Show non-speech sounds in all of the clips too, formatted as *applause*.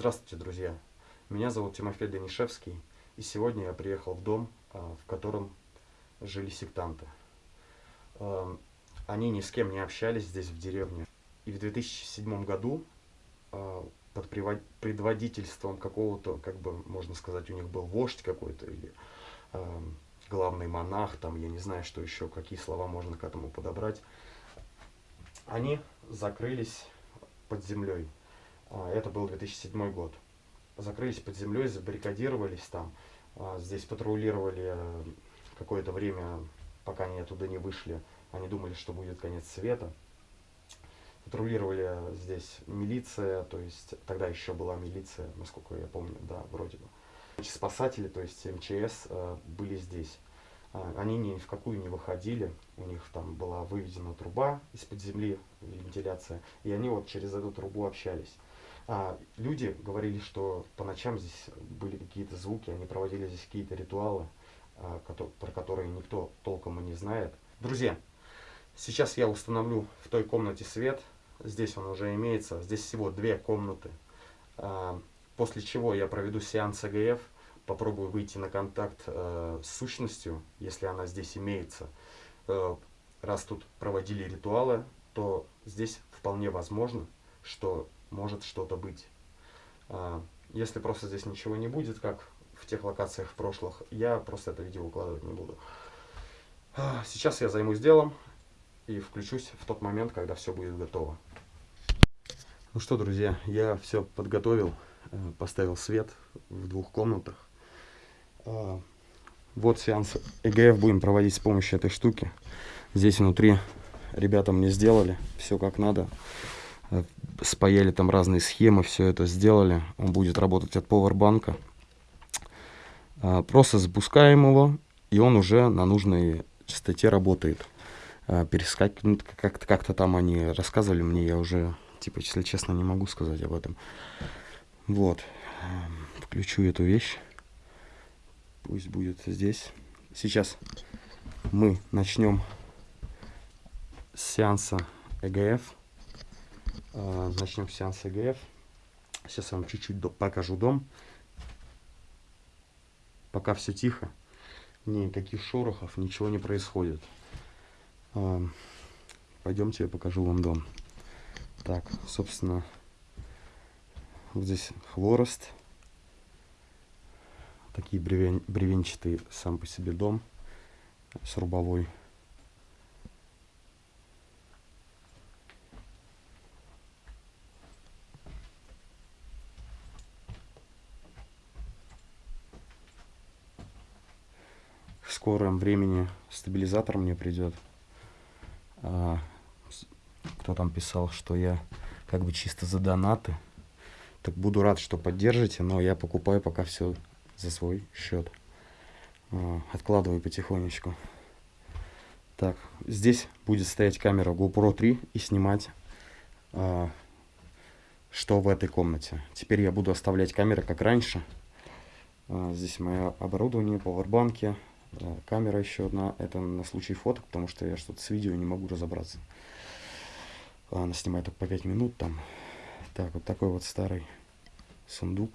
Здравствуйте, друзья! Меня зовут Тимофей Данишевский, и сегодня я приехал в дом, а, в котором жили сектанты. Эм, они ни с кем не общались здесь, в деревне. И в 2007 году а, под предводительством какого-то, как бы, можно сказать, у них был вождь какой-то, или эм, главный монах, там, я не знаю, что еще, какие слова можно к этому подобрать, они закрылись под землей а, это был 2007 год. Закрылись под землей, забаррикадировались там. А, здесь патрулировали э, какое-то время, пока они оттуда не вышли. Они думали, что будет конец света. Патрулировали здесь милиция, то есть тогда еще была милиция, насколько я помню, да, вроде бы. Спасатели, то есть МЧС, э, были здесь. А, они ни в какую не выходили, у них там была выведена труба из-под земли, вентиляция, и они вот через эту трубу общались. А, люди говорили, что по ночам здесь были какие-то звуки, они проводили здесь какие-то ритуалы, а, которые, про которые никто толком и не знает. Друзья, сейчас я установлю в той комнате свет, здесь он уже имеется, здесь всего две комнаты. А, после чего я проведу сеанс ЭГФ, попробую выйти на контакт э, с сущностью, если она здесь имеется. Э, раз тут проводили ритуалы, то здесь вполне возможно, что может что-то быть. А, если просто здесь ничего не будет, как в тех локациях прошлых, я просто это видео выкладывать не буду. А, сейчас я займусь делом и включусь в тот момент, когда все будет готово. Ну что, друзья, я все подготовил, э, поставил свет в двух комнатах. А, вот сеанс ЭГФ будем проводить с помощью этой штуки. Здесь внутри ребята мне сделали все как надо спаяли там разные схемы, все это сделали. Он будет работать от повербанка. А, просто запускаем его, и он уже на нужной частоте работает. А, перескакивает, как-то как там они рассказывали мне, я уже, типа, если честно, не могу сказать об этом. Вот. Включу эту вещь. Пусть будет здесь. Сейчас мы начнем с сеанса ЭГФ. А, начнем сеанс ЭГФ. Сейчас я вам чуть-чуть покажу дом. Пока все тихо, никаких шорохов, ничего не происходит. А, пойдемте, я покажу вам дом. Так, собственно, вот здесь хворост. Такие бревен, бревенчатый сам по себе дом с рубовой скором времени стабилизатор мне придет. А, кто там писал, что я как бы чисто за донаты. Так буду рад, что поддержите, но я покупаю пока все за свой счет. А, откладываю потихонечку. Так, здесь будет стоять камера GoPro 3 и снимать, а, что в этой комнате. Теперь я буду оставлять камеры как раньше. А, здесь мое оборудование, пауэрбанки, камера еще одна, это на случай фоток, потому что я что-то с видео не могу разобраться. Она снимает только по 5 минут там. Так, вот такой вот старый сундук.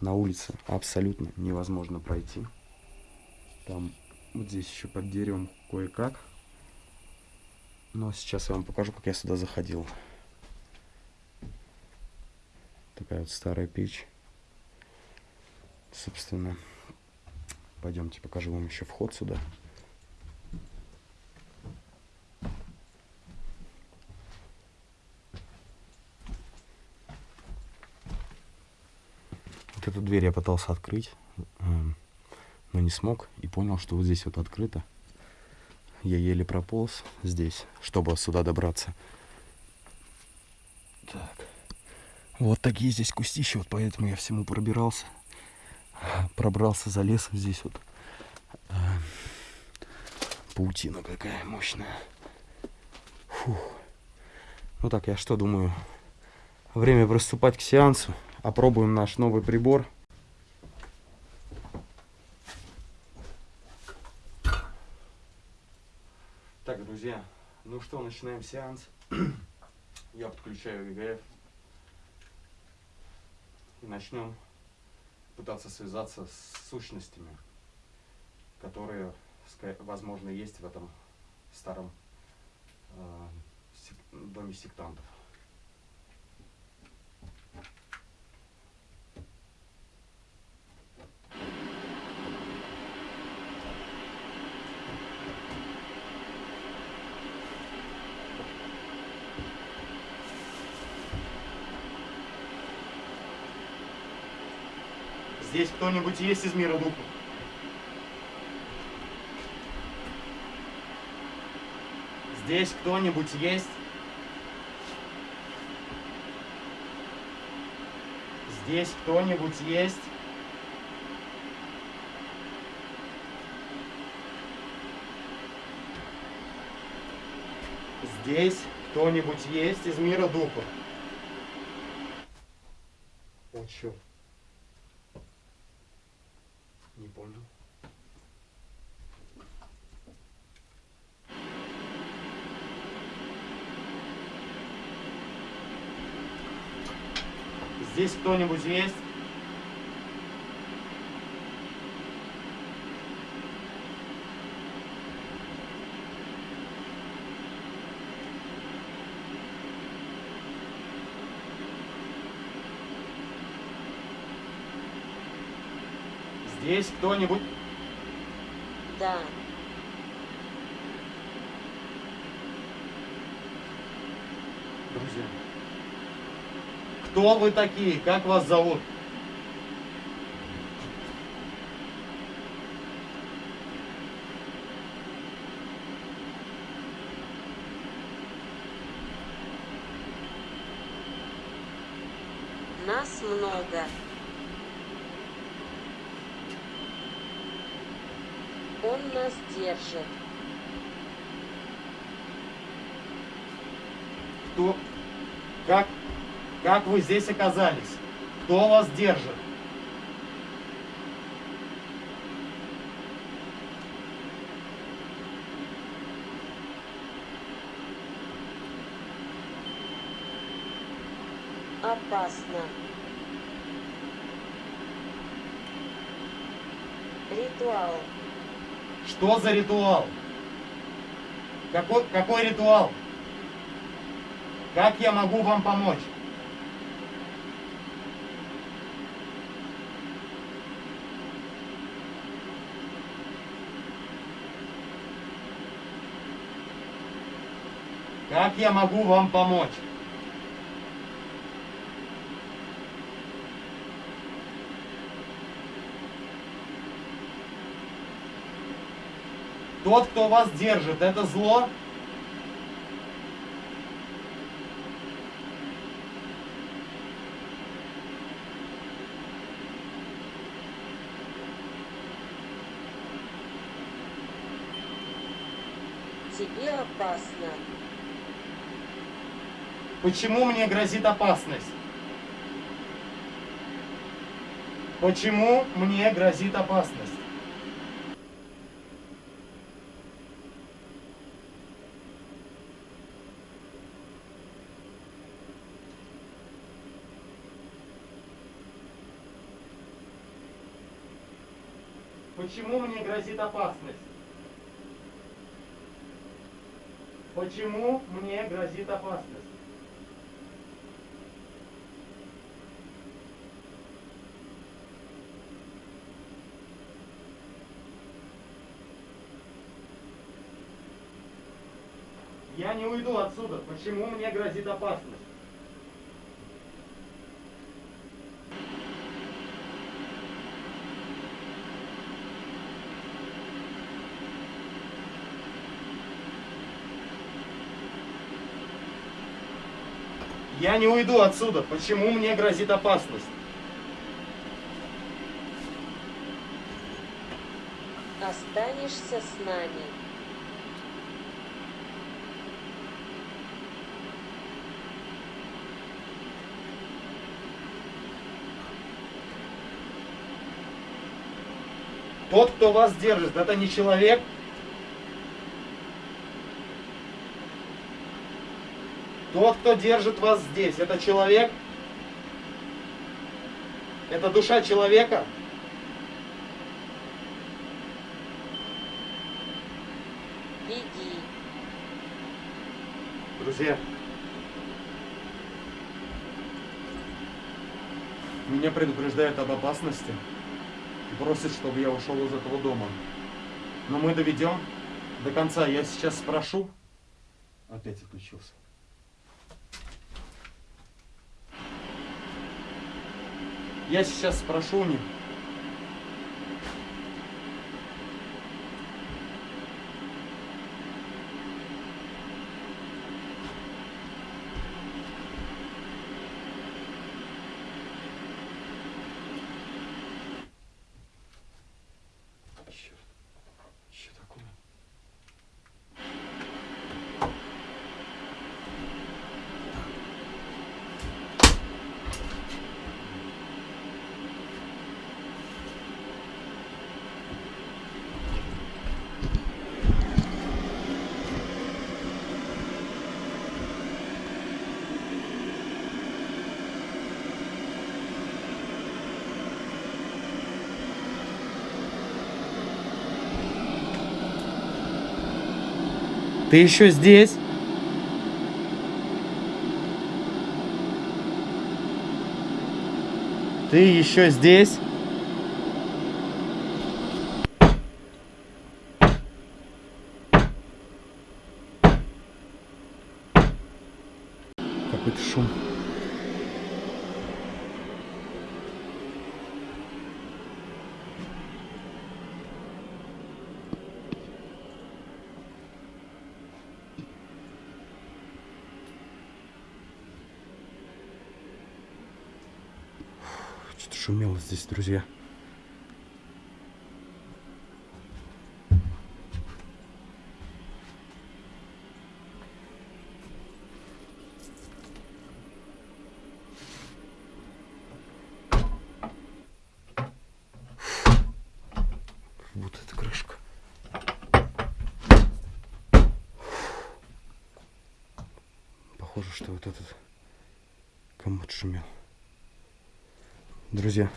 На улице абсолютно невозможно пройти. Там вот здесь еще под деревом кое-как. Но сейчас я вам покажу, как я сюда заходил. Такая вот старая печь собственно, пойдемте покажу вам еще вход сюда. Вот дверь я пытался открыть, эм, но не смог и понял, что вот здесь вот открыто. Я еле прополз здесь, чтобы сюда добраться. Так. Вот такие здесь кустища, вот поэтому я всему пробирался пробрался за лесом здесь вот. А, паутина какая мощная. Фух. Ну так, я что думаю? Время приступать к сеансу. Опробуем наш новый прибор. Так, друзья, ну что, начинаем сеанс. *clears throat* Я подключаю ВГФ. И начнем пытаться связаться с сущностями, которые, возможно, есть в этом старом э, доме сектантов. Здесь кто-нибудь есть из мира духа? Здесь кто-нибудь есть? Здесь кто-нибудь есть? Здесь кто-нибудь есть из мира духа? О, черт. Не понял. Кто-нибудь есть? Здесь кто-нибудь? Да. Друзья. Кто вы такие? Как вас зовут? Нас много. Он нас держит. Кто? Как? Как вы здесь оказались? Кто вас держит? Опасно. Ритуал. Что за ритуал? Какой, какой ритуал? Как я могу вам помочь? Как я могу вам помочь? Тот, кто вас держит, это зло? Тебе опасно. Почему мне грозит опасность? Почему мне грозит опасность? Почему мне грозит опасность? Почему мне грозит опасность? Я не уйду отсюда. Почему мне грозит опасность? Я не уйду отсюда. Почему мне грозит опасность? Останешься с нами. Тот, кто вас держит, это не человек. Тот, кто держит вас здесь, это человек. Это душа человека. Беги. Друзья, меня предупреждают об опасности и просят, чтобы я ушел из этого дома. Но мы доведем до конца. Я сейчас спрошу. Опять отключился. Я сейчас спрошу у них. Ты еще здесь? Ты еще здесь? Какой-то шум. Что-то шумело здесь, друзья. Вот эта крышка. Похоже, что вот этот комод шумел. Друзья.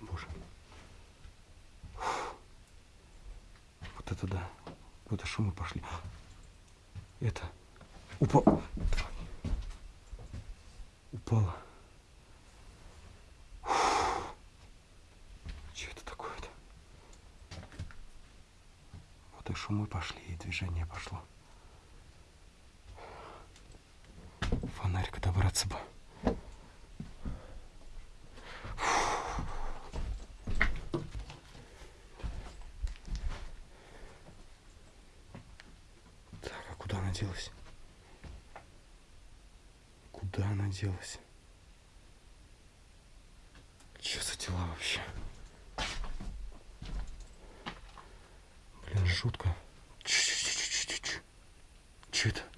О, боже. Вот это да. Какой-то шумы пошли. Это. Упал. Упала. Что это такое-то? Шумы пошли, и движение пошло. Фонарик добраться бы. Так, а куда она делась? Куда она делась? Че за дела вообще? Блин, жутко. Ч-ч-ч-ч-ч-ч. Че это?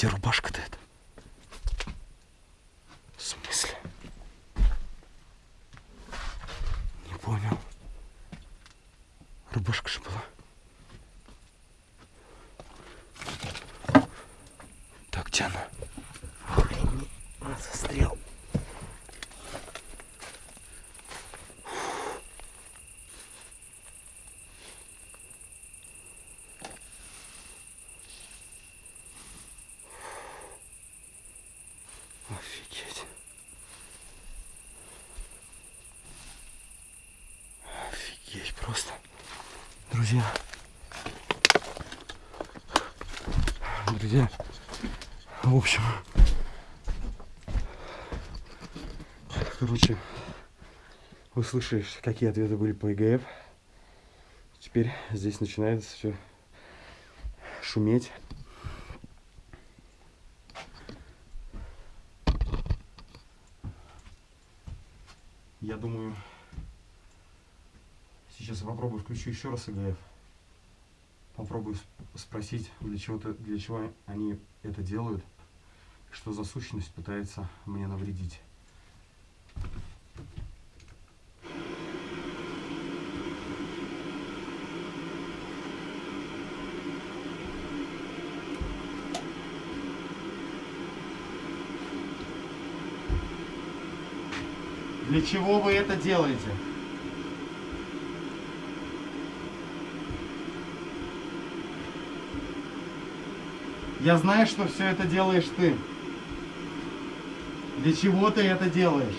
Где рубашка-то эта? В смысле? Не понял. Рубашка же была. друзья. Друзья, в общем, короче, вы слышали, какие ответы были по ЕГФ. Теперь здесь начинается все шуметь. Включу еще раз ИГФ. Попробую спросить, для чего, -то, для чего они это делают, что за сущность пытается мне навредить. Для чего вы это делаете? Я знаю, что все это делаешь ты. Для чего ты это делаешь?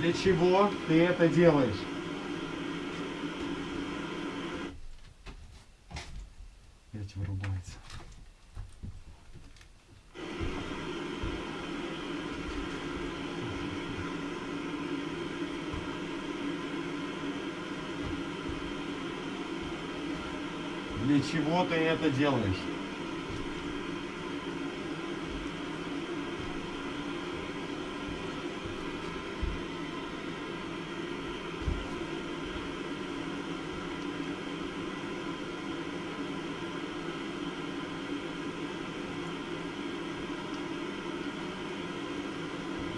Для чего ты это делаешь? Опять вырубается. Для чего ты это делаешь?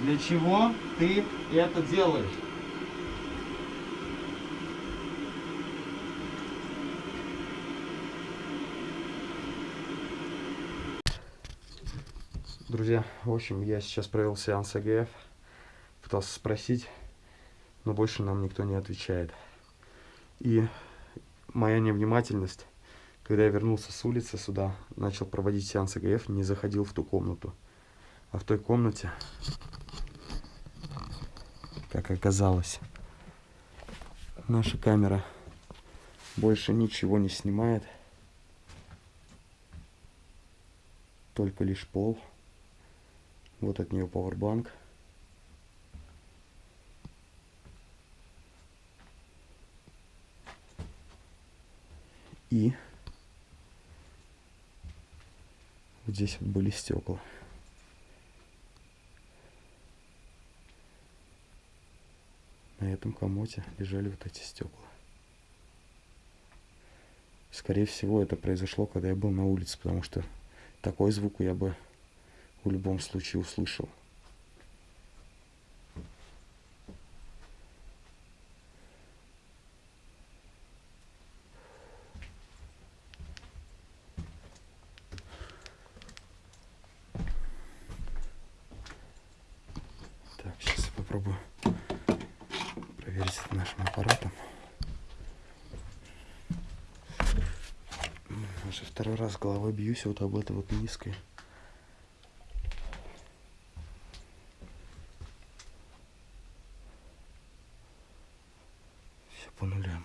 Для чего ты это делаешь? Друзья, в общем, я сейчас провел сеанс АГФ, пытался спросить, но больше нам никто не отвечает. И моя невнимательность, когда я вернулся с улицы сюда, начал проводить сеанс АГФ, не заходил в ту комнату. А в той комнате как оказалось. Наша камера больше ничего не снимает. Только лишь пол. Вот от нее powerbank. И вот здесь вот были стекла. на этом комоте лежали вот эти стекла. Скорее всего, это произошло, когда я был на улице, потому что такой звук я бы в любом случае услышал. Так, сейчас я попробую проверить это нашим аппаратом. Уже второй раз головой бьюсь вот об это вот низкое. Все по нулям.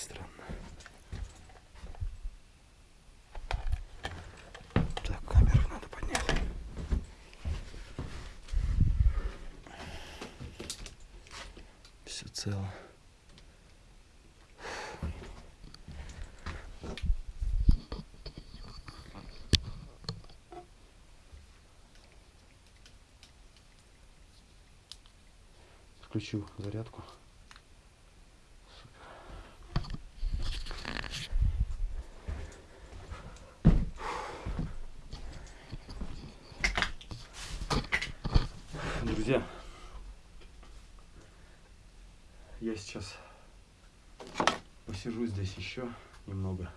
Странно. Так, камеру надо поднять. Все цело. Включу зарядку. Друзья, я сейчас посижу здесь еще немного.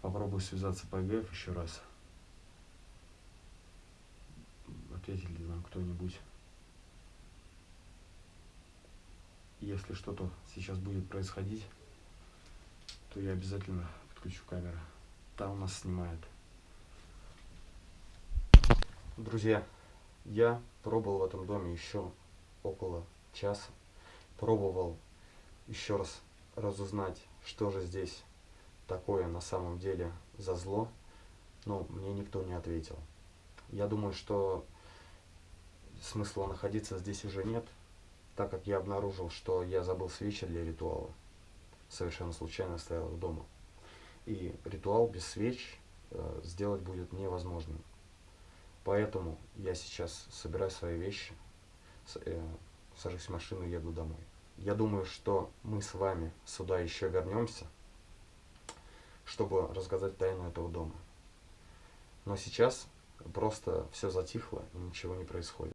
Попробую связаться по ЭГФ еще раз. Ответит ли нам кто-нибудь. Если что-то сейчас будет происходить, то я обязательно подключу камеру. Та у нас снимает. Друзья, я пробовал в этом доме еще около часа. Пробовал еще раз разузнать, что же здесь такое на самом деле за зло, но мне никто не ответил. Я думаю, что смысла находиться здесь уже нет, так как я обнаружил, что я забыл свечи для ритуала. Совершенно случайно стоял дома. И ритуал без свеч э, сделать будет невозможным. Поэтому я сейчас собираю свои вещи, э, сажусь в машину и еду домой. Я думаю, что мы с вами сюда еще вернемся, чтобы рассказать тайну этого дома. Но сейчас просто все затихло и ничего не происходит.